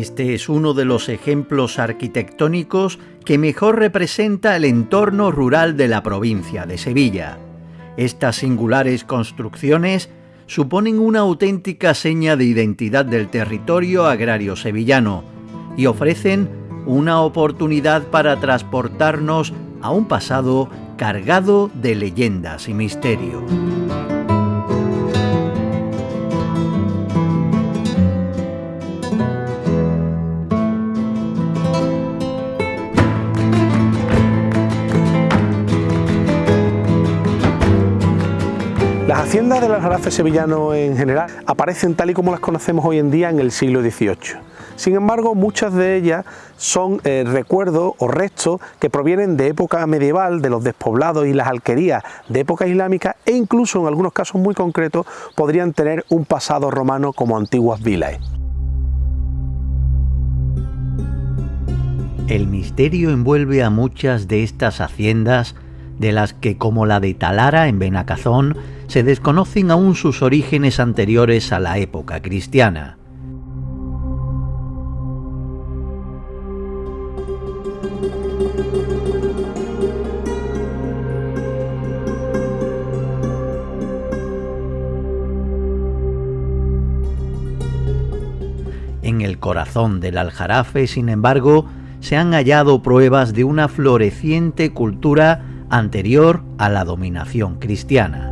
Este es uno de los ejemplos arquitectónicos que mejor representa el entorno rural de la provincia de Sevilla. Estas singulares construcciones suponen una auténtica seña de identidad del territorio agrario sevillano y ofrecen una oportunidad para transportarnos a un pasado cargado de leyendas y misterio. Las haciendas del aljarafe sevillano en general aparecen tal y como las conocemos hoy en día en el siglo XVIII. Sin embargo, muchas de ellas son eh, recuerdos o restos que provienen de época medieval, de los despoblados y las alquerías de época islámica e incluso en algunos casos muy concretos podrían tener un pasado romano como antiguas vilas. El misterio envuelve a muchas de estas haciendas de las que, como la de Talara en Benacazón, se desconocen aún sus orígenes anteriores a la época cristiana. En el corazón del Aljarafe, sin embargo, se han hallado pruebas de una floreciente cultura anterior a la dominación cristiana.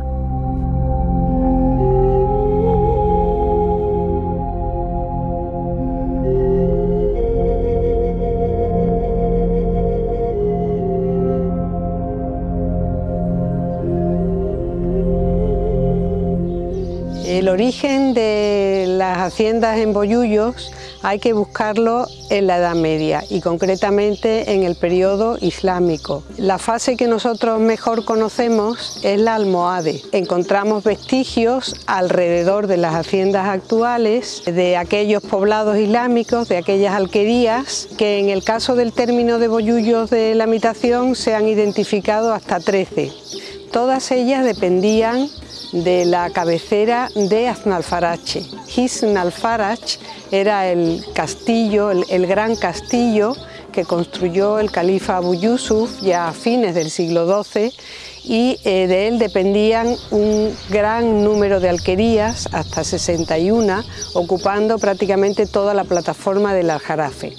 Haciendas en Boyullos hay que buscarlo en la Edad Media y concretamente en el periodo islámico. La fase que nosotros mejor conocemos es la almohade. Encontramos vestigios alrededor de las haciendas actuales de aquellos poblados islámicos, de aquellas alquerías, que en el caso del término de Boyullos de la habitación se han identificado hasta 13. Todas ellas dependían de la cabecera de Aznalfarache. Hisn era el castillo, el, gran castillo que construyó el califa Abu Yusuf ya a fines del siglo XII y eh, de él dependían un gran número de alquerías, hasta 61, ocupando prácticamente toda la plataforma del Aljarafe.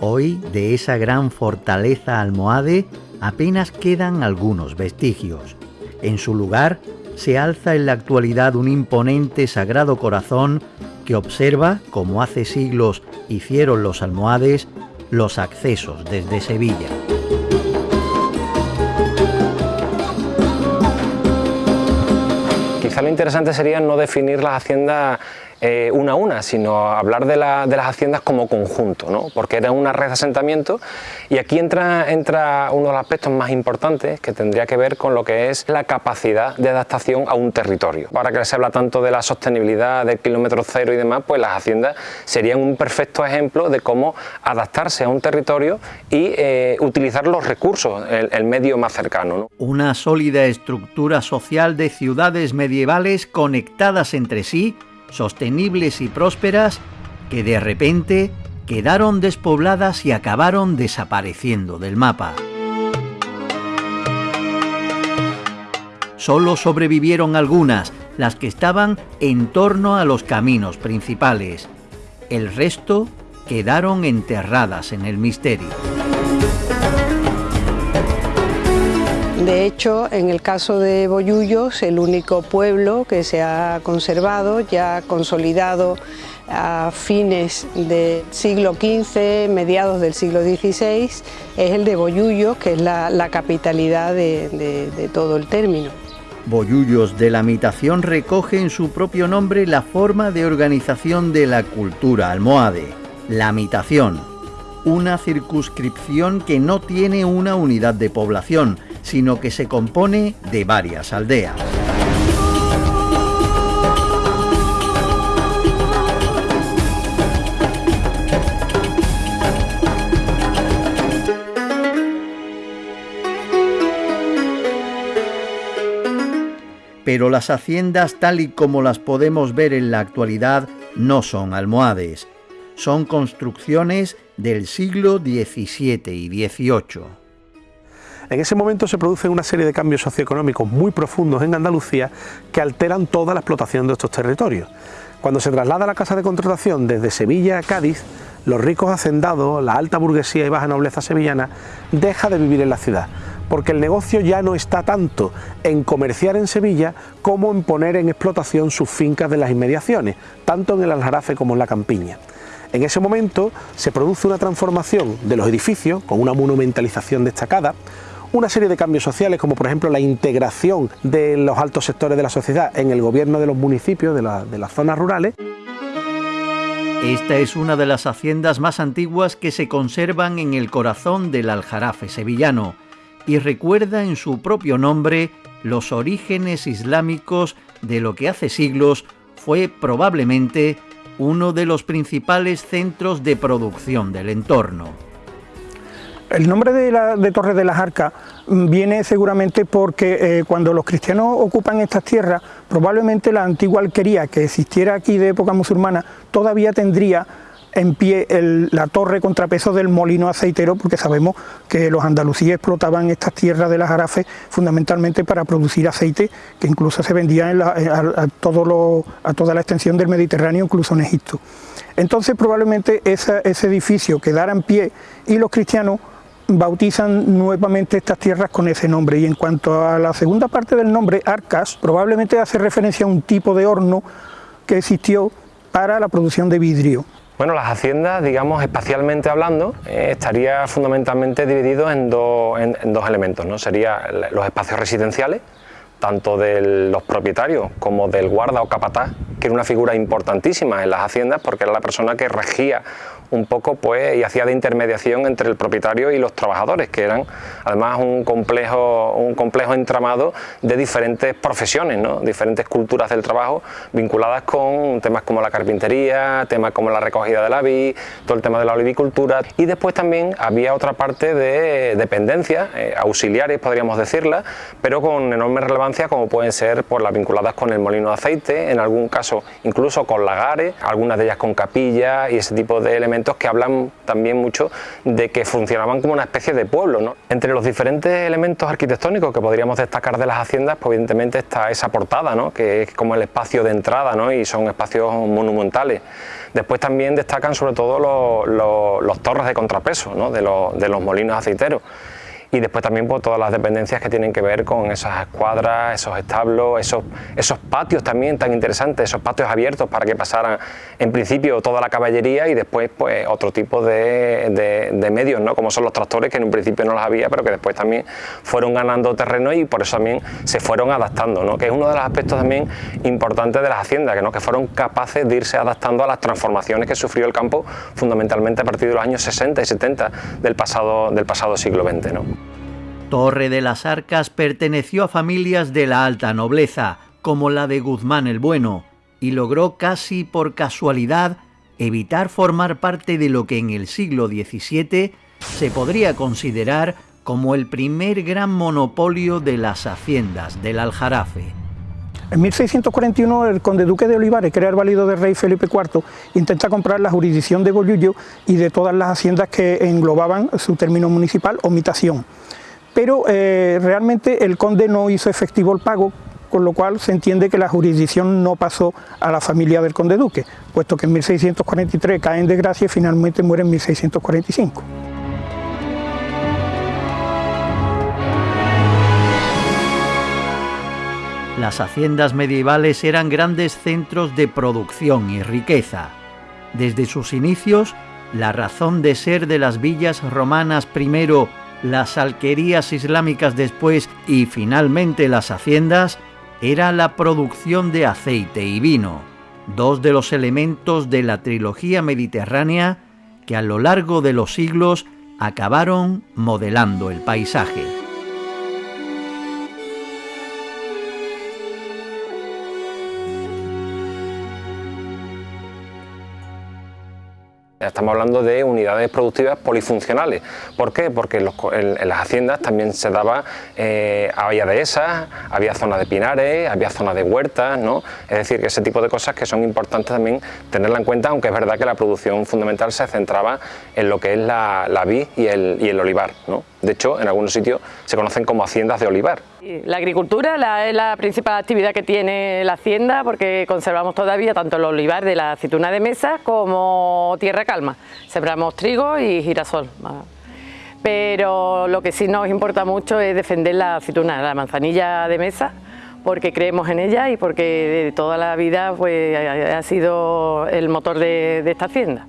Hoy de esa gran fortaleza almohade apenas quedan algunos vestigios. En su lugar se alza en la actualidad un imponente Sagrado Corazón que observa, como hace siglos hicieron los almohades, los accesos desde Sevilla. Quizá lo interesante sería no definir las haciendas eh, una a una, sino hablar de, las haciendas como conjunto, ¿no? porque era una red de asentamiento y aquí entra, entra uno de los aspectos más importantes que tendría que ver con lo que es la capacidad de adaptación a un territorio. Ahora que se habla tanto de la sostenibilidad, del kilómetro cero y demás, pues las haciendas serían un perfecto ejemplo de cómo adaptarse a un territorio y eh, utilizar los recursos, el, medio más cercano. Una sólida estructura social de ciudades medievales conectadas entre sí sostenibles y prósperas que de repente quedaron despobladas y acabaron desapareciendo del mapa. Solo sobrevivieron algunas, las que estaban en torno a los caminos principales. El resto quedaron enterradas en el misterio. De hecho, en el caso de Boyullos, el único pueblo que se ha conservado, ya consolidado a fines del siglo XV, mediados del siglo XVI, es el de Boyullos, que es la, capitalidad de, de todo el término. Boyullos de la Mitación recoge en su propio nombre la forma de organización de la cultura almohade, la Mitación, una circunscripción que no tiene una unidad de población, sino que se compone de varias aldeas. Pero las haciendas tal y como las podemos ver en la actualidad no son almohades, son construcciones del siglo XVII y XVIII. En ese momento se producen una serie de cambios socioeconómicos muy profundos en Andalucía que alteran toda la explotación de estos territorios. Cuando se traslada la casa de contratación desde Sevilla a Cádiz, los ricos hacendados, la alta burguesía y baja nobleza sevillana, deja de vivir en la ciudad, porque el negocio ya no está tanto en comerciar en Sevilla como en poner en explotación sus fincas de las inmediaciones, tanto en el Aljarafe como en la Campiña. En ese momento se produce una transformación de los edificios con una monumentalización destacada, una serie de cambios sociales como por ejemplo la integración de los altos sectores de la sociedad en el gobierno de los municipios, de, las zonas rurales. Esta es una de las haciendas más antiguas que se conservan en el corazón del Aljarafe sevillano y recuerda en su propio nombre los orígenes islámicos de lo que hace siglos fue probablemente uno de los principales centros de producción del entorno. El nombre de, la, Torre de las Arcas viene seguramente porque eh, cuando los cristianos ocupan estas tierras, probablemente la antigua alquería que existiera aquí de época musulmana todavía tendría en pie la torre contrapeso del molino aceitero, porque sabemos que los andalusíes explotaban estas tierras de las Jarafes fundamentalmente para producir aceite, que incluso se vendía a, toda la extensión del Mediterráneo, incluso en Egipto. Entonces probablemente ese edificio quedara en pie y los cristianos bautizan nuevamente estas tierras con ese nombre y en cuanto a la segunda parte del nombre, Arcas, probablemente hace referencia a un tipo de horno que existió para la producción de vidrio. Bueno, las haciendas, digamos, espacialmente hablando, eh, estaría fundamentalmente dividido en, en, dos elementos, ¿no? Serían los espacios residenciales, tanto de los propietarios como del guarda o capataz, que era una figura importantísima en las haciendas porque era la persona que regía un poco pues y hacía de intermediación entre el propietario y los trabajadores, que eran además un complejo, un complejo entramado de diferentes profesiones, ¿no? diferentes culturas del trabajo vinculadas con temas como la carpintería, temas como la recogida de la vid, todo el tema de la olivicultura y después también había otra parte de dependencias eh, auxiliares podríamos decirla, pero con enorme relevancia como pueden ser por las vinculadas con el molino de aceite, en algún caso incluso con lagares, algunas de ellas con capillas y ese tipo de elementos que hablan también mucho de que funcionaban como una especie de pueblo. Entre los diferentes elementos arquitectónicos que podríamos destacar de las haciendas, pues evidentemente está esa portada, ¿no? que es como el espacio de entrada ¿no? y son espacios monumentales. Después también destacan sobre todo los, torres de contrapeso ¿no? de, de los molinos aceiteros y después también todas las dependencias que tienen que ver con esas escuadras, esos establos, esos, esos patios también tan interesantes, esos patios abiertos para que pasaran en principio toda la caballería y después pues otro tipo de, de, medios, ¿no? como son los tractores que en un principio no los había pero que después también fueron ganando terreno y por eso también se fueron adaptando, ¿no? que es uno de los aspectos también importantes de las haciendas, que, ¿no? que fueron capaces de irse adaptando a las transformaciones que sufrió el campo fundamentalmente a partir de los años 60 y 70 del pasado, del pasado siglo XX. ¿no? Torre de las Arcas perteneció a familias de la alta nobleza, como la de Guzmán el Bueno, y logró casi por casualidad evitar formar parte de lo que en el siglo XVII se podría considerar como el primer gran monopolio de las haciendas del Aljarafe. En 1641 el conde duque de Olivares, que era el válido del rey Felipe IV, intenta comprar la jurisdicción de Bollullo y de todas las haciendas que englobaban su término municipal o mitación pero eh, realmente el conde no hizo efectivo el pago, con lo cual se entiende que la jurisdicción no pasó a la familia del conde duque, puesto que en 1643 cae en desgracia y finalmente muere en 1645. Las haciendas medievales eran grandes centros de producción y riqueza. Desde sus inicios, la razón de ser de las villas romanas primero las alquerías islámicas después y finalmente las haciendas era la producción de aceite y vino, dos de los elementos de la trilogía mediterránea que a lo largo de los siglos acabaron modelando el paisaje. Estamos hablando de unidades productivas polifuncionales. ¿Por qué? Porque en, las haciendas también se daba, eh, había dehesas, había zonas de pinares, había zonas de huertas, ¿no? Es decir, que ese tipo de cosas que son importantes también tenerla en cuenta, aunque es verdad que la producción fundamental se centraba en lo que es la, la vid y el, y el olivar, ¿no? De hecho, en algunos sitios se conocen como haciendas de olivar. La agricultura es la principal actividad que tiene la hacienda porque conservamos todavía tanto el olivar de la aceituna de mesa como tierra calma. Sembramos trigo y girasol. Pero lo que sí nos importa mucho es defender la aceituna, la manzanilla de mesa, porque creemos en ella y porque de toda la vida pues, ha sido el motor de esta hacienda.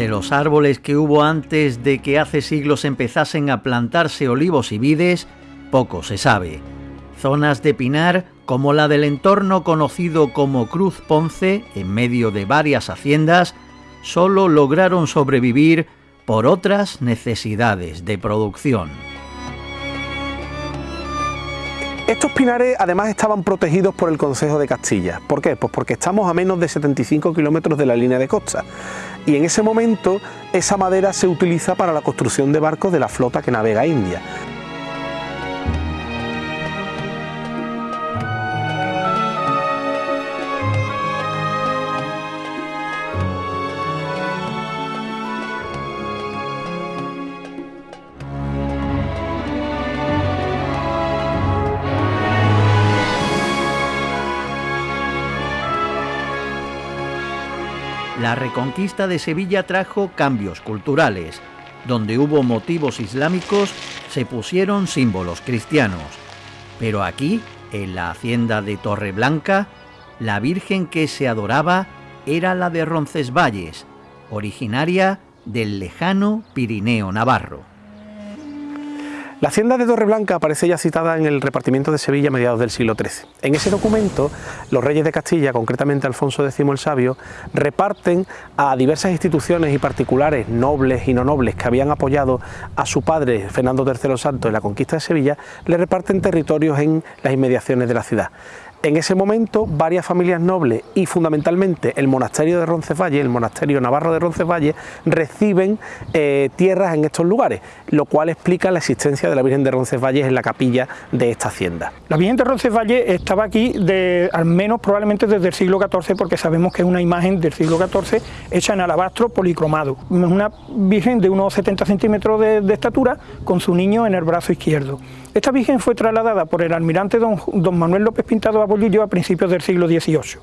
De los árboles que hubo antes de que hace siglos empezasen a plantarse olivos y vides, poco se sabe. Zonas de pinar, como la del entorno conocido como Cruz Ponce, en medio de varias haciendas, solo lograron sobrevivir por otras necesidades de producción. Estos pinares además estaban protegidos por el Consejo de Castilla. ¿Por qué? Pues porque estamos a menos de 75 kilómetros de la línea de costa y en ese momento esa madera se utiliza para la construcción de barcos de la flota que navega a India. Reconquista de Sevilla trajo cambios culturales. Donde hubo motivos islámicos, se pusieron símbolos cristianos. Pero aquí, en la hacienda de Torreblanca, la Virgen que se adoraba era la de Roncesvalles, originaria del lejano Pirineo Navarro. La hacienda de Torreblanca aparece ya citada en el repartimiento de Sevilla a mediados del siglo XIII. En ese documento, los reyes de Castilla, concretamente Alfonso X el Sabio, reparten a diversas instituciones y particulares, nobles y no nobles, que habían apoyado a su padre, Fernando III Santo, en la conquista de Sevilla, le reparten territorios en las inmediaciones de la ciudad. En ese momento, varias familias nobles y fundamentalmente el monasterio de Roncesvalles, el monasterio navarro de Roncesvalles, reciben eh, tierras en estos lugares, lo cual explica la existencia de la Virgen de Roncesvalles en la capilla de esta hacienda. La Virgen de Roncesvalles estaba aquí al menos probablemente desde el siglo XIV, porque sabemos que es una imagen del siglo XIV hecha en alabastro policromado. Una Virgen de unos 70 centímetros de, estatura con su niño en el brazo izquierdo. Esta Virgen fue trasladada por el almirante don, Manuel López Pintado a Bollillo a principios del siglo XVIII.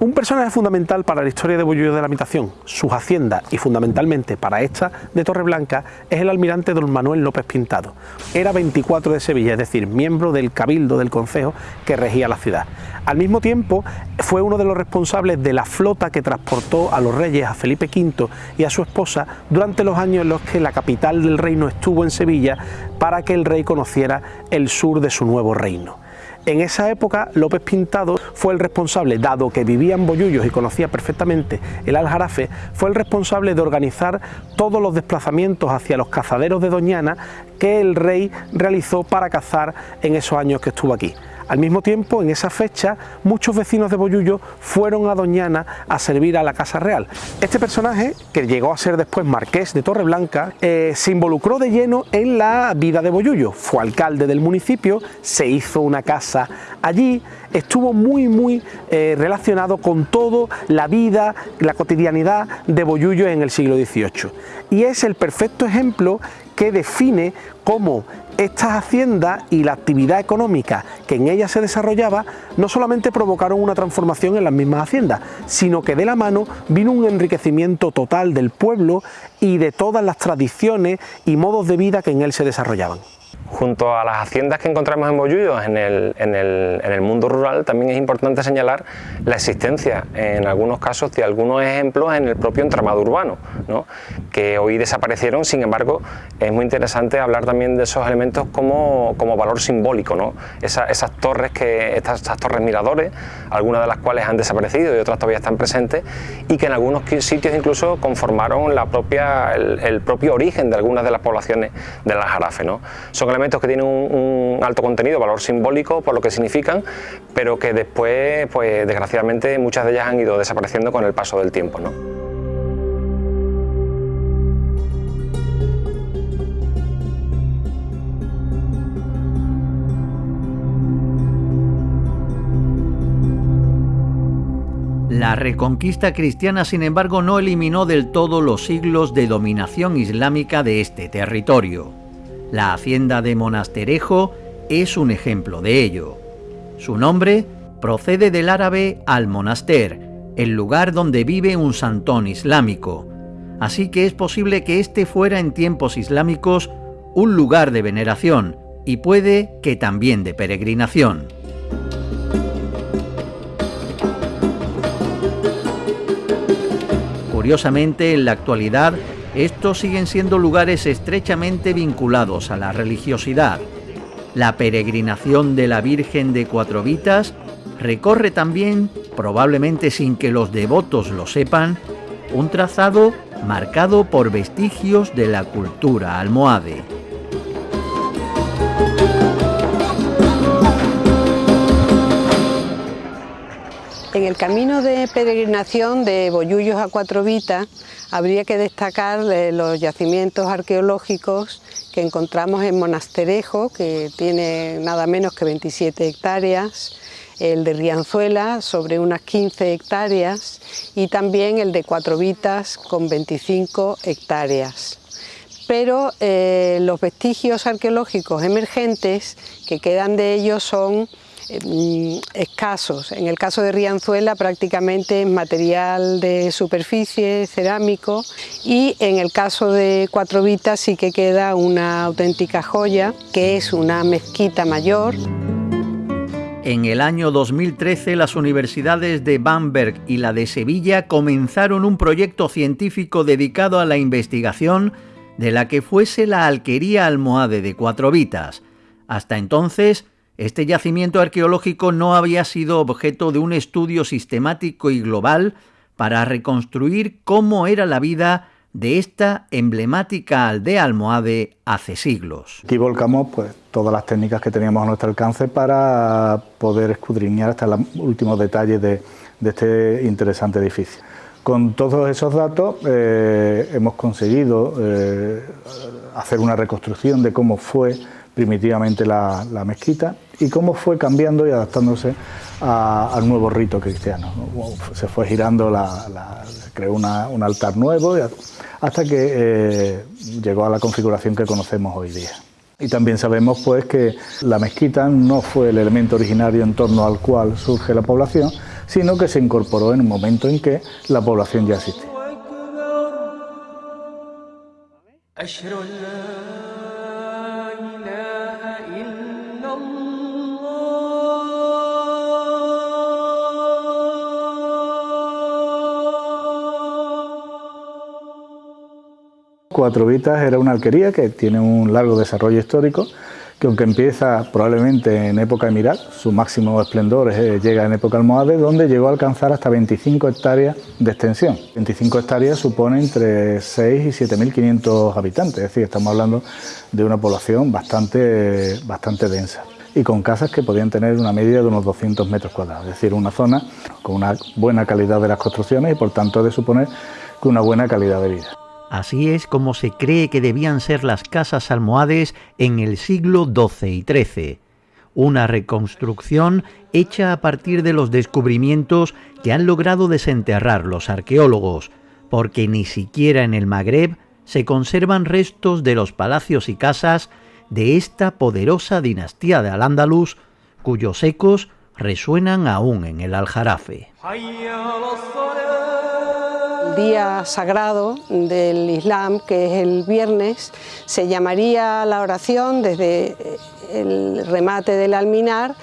Un personaje fundamental para la historia de Bollullo de la Habitación, sus haciendas y fundamentalmente para esta de Torreblanca es el almirante don Manuel López Pintado. Era 24 de Sevilla, es decir, miembro del cabildo del concejo que regía la ciudad. Al mismo tiempo fue uno de los responsables de la flota que transportó a los reyes, a Felipe V y a su esposa durante los años en los que la capital del reino estuvo en Sevilla para que el rey conociera el sur de su nuevo reino. En esa época López Pintado fue el responsable, dado que vivía en Bollullos y conocía perfectamente el Aljarafe, fue el responsable de organizar todos los desplazamientos hacia los cazaderos de Doñana que el rey realizó para cazar en esos años que estuvo aquí. Al mismo tiempo, en esa fecha, muchos vecinos de Boyullo fueron a Doñana a servir a la Casa Real. Este personaje, que llegó a ser después marqués de Torreblanca, eh, se involucró de lleno en la vida de Boyullo. Fue alcalde del municipio, se hizo una casa allí, estuvo muy muy eh, relacionado con todo la vida, la cotidianidad de Boyullo en el siglo XVIII. Y es el perfecto ejemplo que define cómo estas haciendas y la actividad económica que en ellas se desarrollaba no solamente provocaron una transformación en las mismas haciendas, sino que de la mano vino un enriquecimiento total del pueblo y de todas las tradiciones y modos de vida que en él se desarrollaban. Junto a las haciendas que encontramos en Bollullos en el, en, el, en el, mundo rural, también es importante señalar la existencia, en algunos casos, de algunos ejemplos en el propio entramado urbano, ¿no? que hoy desaparecieron, sin embargo, es muy interesante hablar también de esos elementos como, como valor simbólico, ¿no? esas torres, que, estas, torres miradores, algunas de las cuales han desaparecido y otras todavía están presentes, y que en algunos sitios incluso conformaron la propia, el, propio origen de algunas de las poblaciones de la Jarafe. ¿no? Son elementos que tienen un, alto contenido, valor simbólico por lo que significan, pero que después, pues desgraciadamente, muchas de ellas han ido desapareciendo con el paso del tiempo. La reconquista cristiana, sin embargo, no eliminó del todo los siglos de dominación islámica de este territorio. La hacienda de Monasterejo es un ejemplo de ello. Su nombre procede del árabe al-monaster, el lugar donde vive un santón islámico. Así que es posible que este fuera en tiempos islámicos un lugar de veneración y puede que también de peregrinación. Curiosamente, en la actualidad, estos siguen siendo lugares estrechamente vinculados a la religiosidad. La peregrinación de la Virgen de Cuatro Vitas recorre también, probablemente sin que los devotos lo sepan, un trazado marcado por vestigios de la cultura almohade. En el camino de peregrinación de Bollullos a Cuatro Vitas habría que destacar los yacimientos arqueológicos que encontramos en Monasterejo, que tiene nada menos que 27 hectáreas, el de Rianzuela sobre unas 15 hectáreas y también el de Cuatro Vitas con 25 hectáreas. Pero eh, los vestigios arqueológicos emergentes que quedan de ellos son Mm, escasos. En el caso de Rianzuela prácticamente material de superficie, cerámico y en el caso de Cuatro Vitas sí que queda una auténtica joya que es una mezquita mayor. En el año 2013 las universidades de Bamberg y la de Sevilla comenzaron un proyecto científico dedicado a la investigación de la que fuese la alquería almohade de Cuatro Vitas. Hasta entonces, este yacimiento arqueológico no había sido objeto de un estudio sistemático y global para reconstruir cómo era la vida de esta emblemática aldea almohade hace siglos. Aquí volcamos pues, todas las técnicas que teníamos a nuestro alcance para poder escudriñar hasta los últimos detalles de, este interesante edificio. Con todos esos datos eh, hemos conseguido eh, hacer una reconstrucción de cómo fue primitivamente la, mezquita y cómo fue cambiando y adaptándose al nuevo rito cristiano. Se fue girando, se creó un altar nuevo hasta que eh, llegó a la configuración que conocemos hoy día. Y también sabemos pues que la mezquita no fue el elemento originario en torno al cual surge la población, sino que se incorporó en un momento en que la población ya existía. Cuatro Vitas era una alquería que tiene un largo desarrollo histórico, que aunque empieza probablemente en época emiral, su máximo esplendor eh, llega en época almohade, donde llegó a alcanzar hasta 25 hectáreas de extensión. 25 hectáreas supone entre 6 y 7.500 habitantes, es decir, estamos hablando de una población bastante, bastante densa y con casas que podían tener una media de unos 200 metros cuadrados, es decir, una zona con una buena calidad de las construcciones y por tanto de suponer que una buena calidad de vida. Así es como se cree que debían ser las casas almohades en el siglo XII y XIII. Una reconstrucción hecha a partir de los descubrimientos que han logrado desenterrar los arqueólogos, porque ni siquiera en el Magreb se conservan restos de los palacios y casas de esta poderosa dinastía de Al-Ándalus, cuyos ecos resuenan aún en el Aljarafe día sagrado del Islam, que es el viernes, se llamaría la oración desde el remate del alminar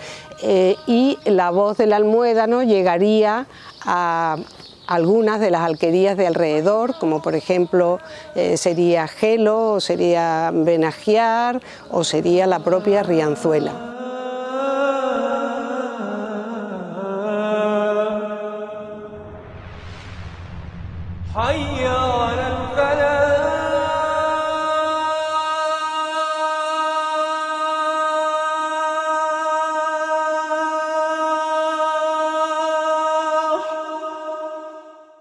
eh, y la voz del almuédano llegaría a algunas de las alquerías de alrededor, como por ejemplo eh, sería Gelo, o sería Benagiar, o sería la propia Rianzuela.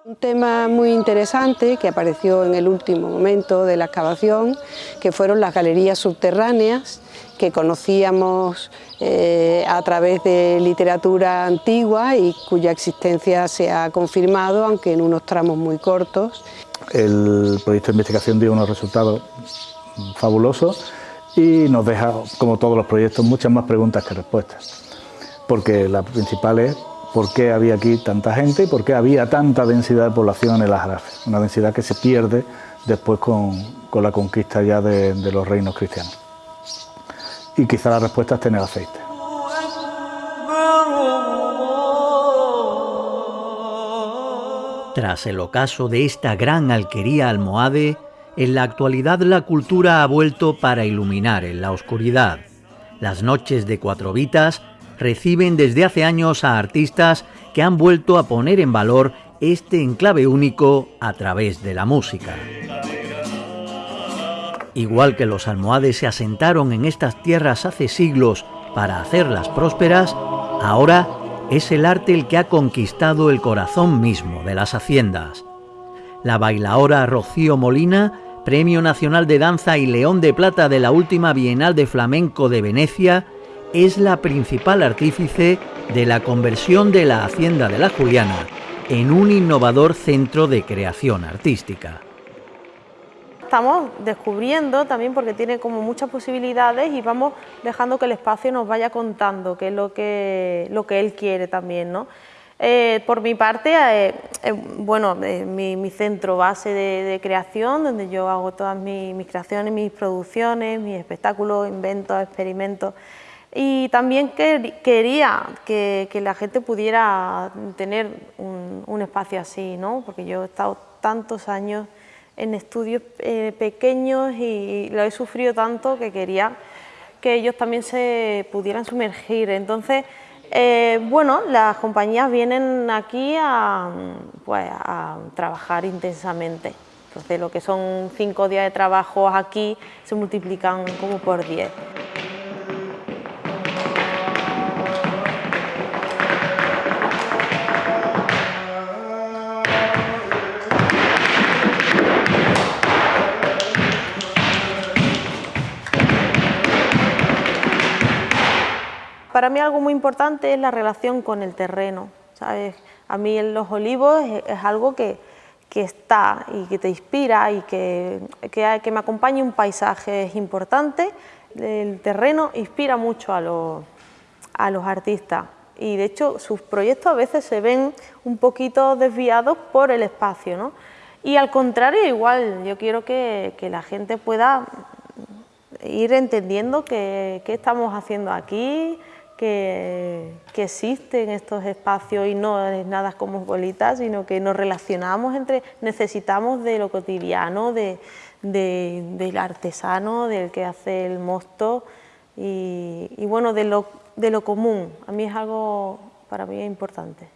Un tema muy interesante que apareció en el último momento de la excavación, que fueron las galerías subterráneas que conocíamos eh, a través de literatura antigua y cuya existencia se ha confirmado, aunque en unos tramos muy cortos. El proyecto de investigación dio unos resultados fabulosos y nos deja, como todos los proyectos, muchas más preguntas que respuestas. Porque la principal es por qué había aquí tanta gente y por qué había tanta densidad de población en el Ajarafe, una densidad que se pierde después con, la conquista ya de los reinos cristianos y quizá la respuesta es tener aceite. Tras el ocaso de esta gran alquería almohade, en la actualidad la cultura ha vuelto para iluminar en la oscuridad. Las noches de cuatro vitas reciben desde hace años a artistas que han vuelto a poner en valor este enclave único a través de la música. Igual que los almohades se asentaron en estas tierras hace siglos para hacerlas prósperas, ahora es el arte el que ha conquistado el corazón mismo de las haciendas. La bailaora Rocío Molina, Premio Nacional de Danza y León de Plata de la última Bienal de Flamenco de Venecia, es la principal artífice de la conversión de la Hacienda de la Juliana en un innovador centro de creación artística estamos descubriendo también porque tiene como muchas posibilidades y vamos dejando que el espacio nos vaya contando qué es lo que, lo que él quiere también. ¿no? Eh, por mi parte, eh, eh, bueno, mi, centro base de, creación, donde yo hago todas mis, creaciones, mis producciones, mis espectáculos, inventos, experimentos. Y también quería que, la gente pudiera tener un, un espacio así, ¿no? porque yo he estado tantos años en estudios eh, pequeños y lo he sufrido tanto que quería que ellos también se pudieran sumergir. Entonces, eh, bueno, las compañías vienen aquí a, pues, a trabajar intensamente. Entonces, lo que son cinco días de trabajo aquí se multiplican como por diez. Para mí algo muy importante es la relación con el terreno. ¿sabes? A mí en los olivos es, algo que, está y que te inspira y que, que, me acompañe un paisaje es importante. El terreno inspira mucho a los, a los artistas y de hecho sus proyectos a veces se ven un poquito desviados por el espacio. ¿no? Y al contrario, igual, yo quiero que, que la gente pueda ir entendiendo qué estamos haciendo aquí, que, existen estos espacios y no es nada como bolitas, sino que nos relacionamos entre, necesitamos de lo cotidiano, de, del artesano, del que hace el mosto y, bueno, de lo, de lo común. A mí es algo para mí importante.